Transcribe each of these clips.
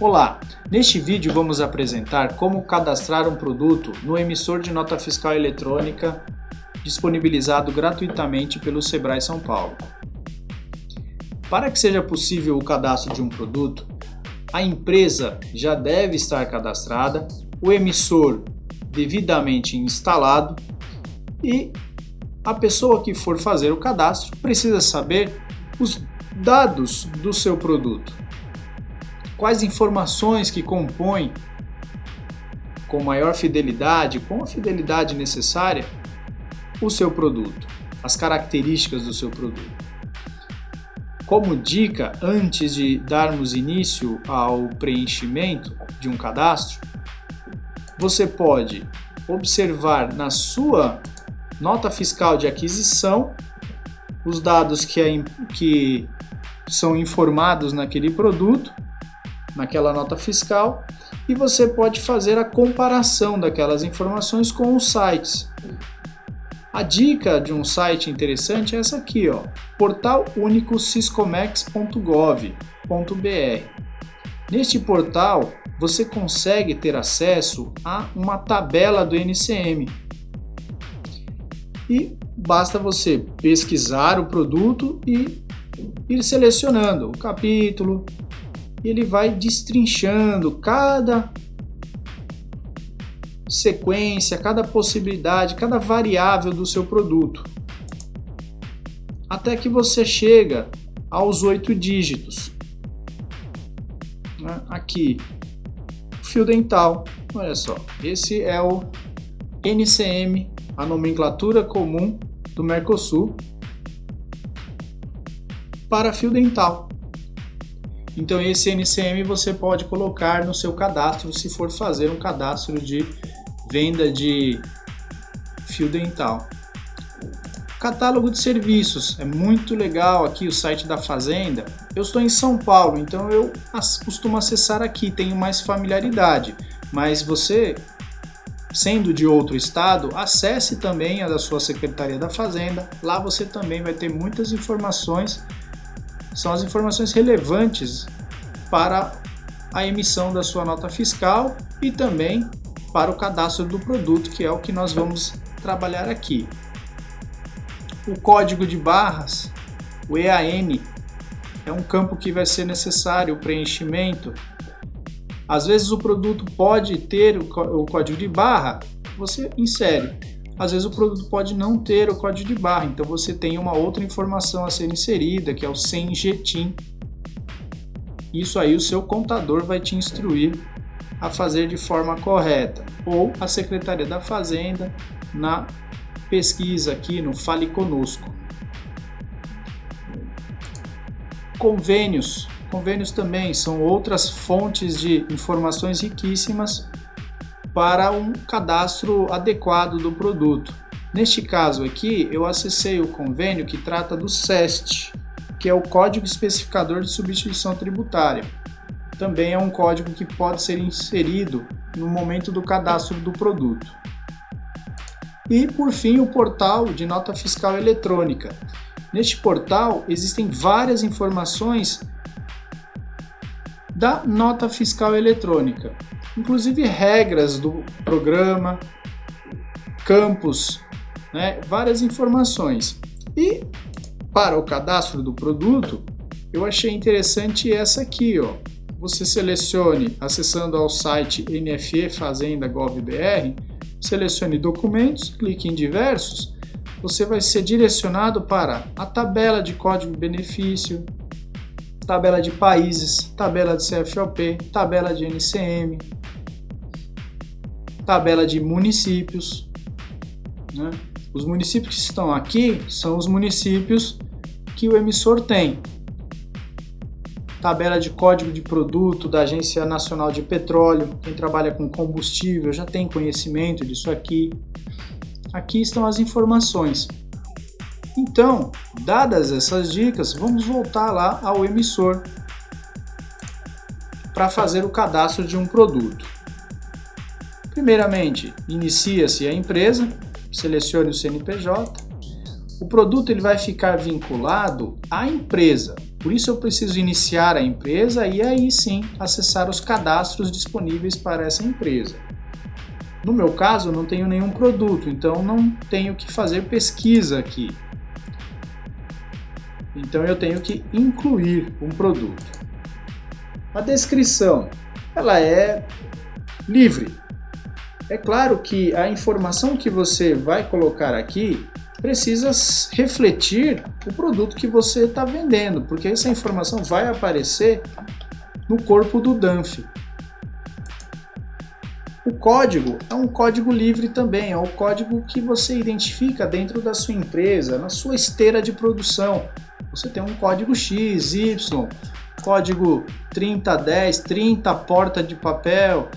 Olá, neste vídeo vamos apresentar como cadastrar um produto no emissor de nota fiscal eletrônica disponibilizado gratuitamente pelo Sebrae São Paulo. Para que seja possível o cadastro de um produto, a empresa já deve estar cadastrada, o emissor devidamente instalado e a pessoa que for fazer o cadastro precisa saber os dados do seu produto quais informações que compõem com maior fidelidade, com a fidelidade necessária, o seu produto, as características do seu produto. Como dica, antes de darmos início ao preenchimento de um cadastro, você pode observar na sua nota fiscal de aquisição os dados que, é, que são informados naquele produto naquela nota fiscal e você pode fazer a comparação daquelas informações com os sites. A dica de um site interessante é essa aqui, ó, portalunicociscomex.gov.br. Neste portal, você consegue ter acesso a uma tabela do NCM. E basta você pesquisar o produto e ir selecionando o capítulo, ele vai destrinchando cada sequência, cada possibilidade, cada variável do seu produto. Até que você chega aos oito dígitos. Né? Aqui, fio dental. Olha só, esse é o NCM, a nomenclatura comum do Mercosul para fio dental. Então esse NCM você pode colocar no seu cadastro se for fazer um cadastro de venda de fio dental. Catálogo de serviços, é muito legal aqui o site da Fazenda. Eu estou em São Paulo, então eu costumo acessar aqui, tenho mais familiaridade. Mas você, sendo de outro estado, acesse também a da sua Secretaria da Fazenda. Lá você também vai ter muitas informações são as informações relevantes para a emissão da sua nota fiscal e também para o cadastro do produto, que é o que nós vamos trabalhar aqui. O código de barras, o EAN, é um campo que vai ser necessário o preenchimento. Às vezes o produto pode ter o código de barra, você insere às vezes o produto pode não ter o código de barra, então você tem uma outra informação a ser inserida, que é o CENGETIM. Isso aí o seu contador vai te instruir a fazer de forma correta, ou a Secretaria da Fazenda na pesquisa aqui no Fale Conosco. Convênios. Convênios também são outras fontes de informações riquíssimas para um cadastro adequado do produto. Neste caso aqui, eu acessei o convênio que trata do SEST, que é o Código Especificador de Substituição Tributária. Também é um código que pode ser inserido no momento do cadastro do produto. E, por fim, o portal de nota fiscal eletrônica. Neste portal existem várias informações da nota fiscal eletrônica inclusive regras do programa, campos, né, várias informações. E para o cadastro do produto, eu achei interessante essa aqui, ó. Você selecione, acessando ao site NFE Fazenda GovBR, selecione documentos, clique em diversos, você vai ser direcionado para a tabela de código benefício, tabela de países, tabela de CFOP, tabela de NCM, tabela de municípios. Né? Os municípios que estão aqui são os municípios que o emissor tem. Tabela de código de produto da Agência Nacional de Petróleo. Quem trabalha com combustível já tem conhecimento disso aqui. Aqui estão as informações. Então, dadas essas dicas, vamos voltar lá ao emissor para fazer o cadastro de um produto. Primeiramente, inicia-se a empresa, selecione o CNPJ. O produto ele vai ficar vinculado à empresa. Por isso eu preciso iniciar a empresa e aí sim acessar os cadastros disponíveis para essa empresa. No meu caso, eu não tenho nenhum produto, então não tenho que fazer pesquisa aqui. Então eu tenho que incluir um produto. A descrição, ela é livre. É claro que a informação que você vai colocar aqui precisa refletir o produto que você está vendendo, porque essa informação vai aparecer no corpo do DANF. O código é um código livre também, é o código que você identifica dentro da sua empresa, na sua esteira de produção. Você tem um código X, Y, código 3010, 30 porta de papel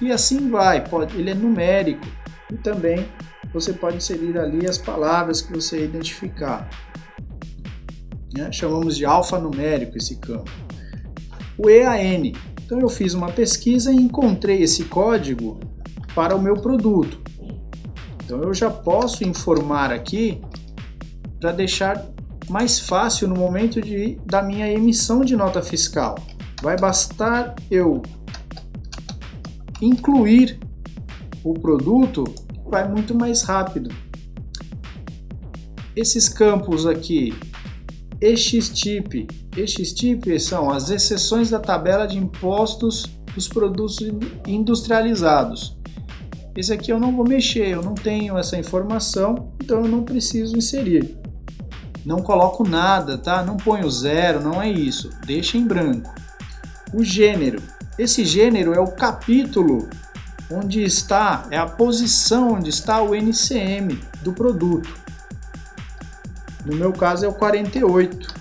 e assim vai. Pode, ele é numérico e também você pode inserir ali as palavras que você identificar. Né? Chamamos de alfanumérico esse campo. O EAN então eu fiz uma pesquisa e encontrei esse código para o meu produto. Então eu já posso informar aqui para deixar mais fácil no momento de, da minha emissão de nota fiscal. Vai bastar eu incluir o produto, vai muito mais rápido. Esses campos aqui, EXTIP. EXTIP são as exceções da tabela de impostos dos produtos industrializados. Esse aqui eu não vou mexer, eu não tenho essa informação, então eu não preciso inserir. Não coloco nada, tá? Não ponho zero, não é isso. Deixa em branco. O gênero. Esse gênero é o capítulo onde está, é a posição onde está o NCM do produto. No meu caso é o 48.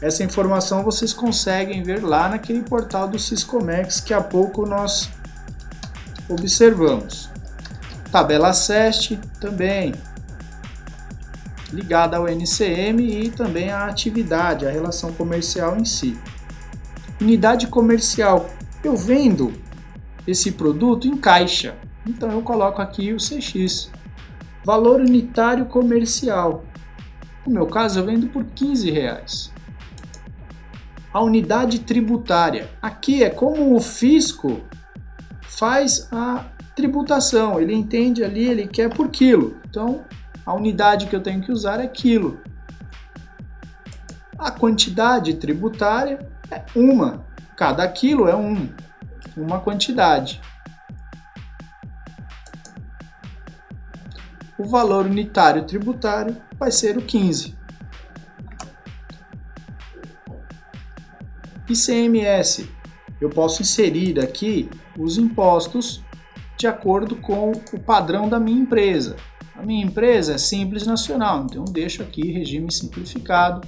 Essa informação vocês conseguem ver lá naquele portal do Siscomex que há pouco nós observamos. Tabela SEST também ligada ao NCM e também à atividade, a relação comercial em si. Unidade comercial. Eu vendo esse produto em caixa, então eu coloco aqui o CX. Valor unitário comercial. No meu caso, eu vendo por 15 reais. A unidade tributária. Aqui é como o fisco faz a tributação. Ele entende ali, ele quer por quilo. Então, a unidade que eu tenho que usar é quilo. A quantidade tributária é uma. Cada quilo é um, uma quantidade. o valor unitário tributário vai ser o 15. ICMS, eu posso inserir aqui os impostos de acordo com o padrão da minha empresa. A minha empresa é simples nacional, então deixo aqui regime simplificado.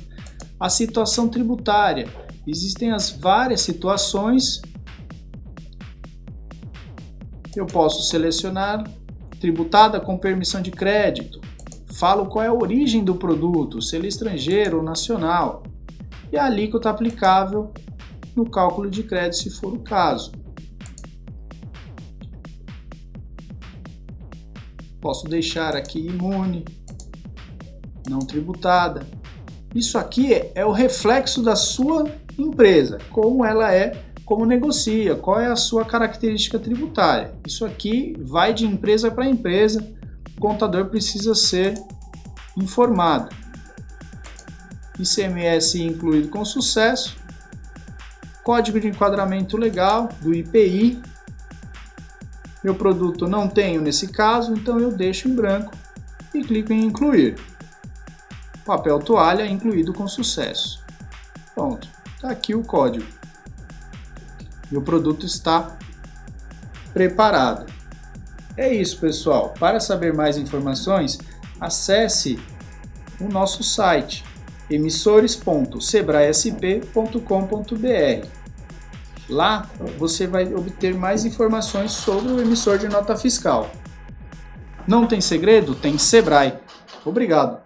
A situação tributária, existem as várias situações. Eu posso selecionar tributada com permissão de crédito. Falo qual é a origem do produto, se ele é estrangeiro ou nacional. E a alíquota aplicável no cálculo de crédito, se for o caso. Posso deixar aqui imune, não tributada. Isso aqui é o reflexo da sua empresa, como ela é como negocia, qual é a sua característica tributária. Isso aqui vai de empresa para empresa, o contador precisa ser informado. ICMS incluído com sucesso, código de enquadramento legal do IPI. Meu produto não tenho nesse caso, então eu deixo em branco e clico em incluir. Papel toalha incluído com sucesso. Pronto, está aqui o código e o produto está preparado. É isso, pessoal. Para saber mais informações, acesse o nosso site emissores.sebraesp.com.br. Lá você vai obter mais informações sobre o emissor de nota fiscal. Não tem segredo? Tem Sebrae. Obrigado.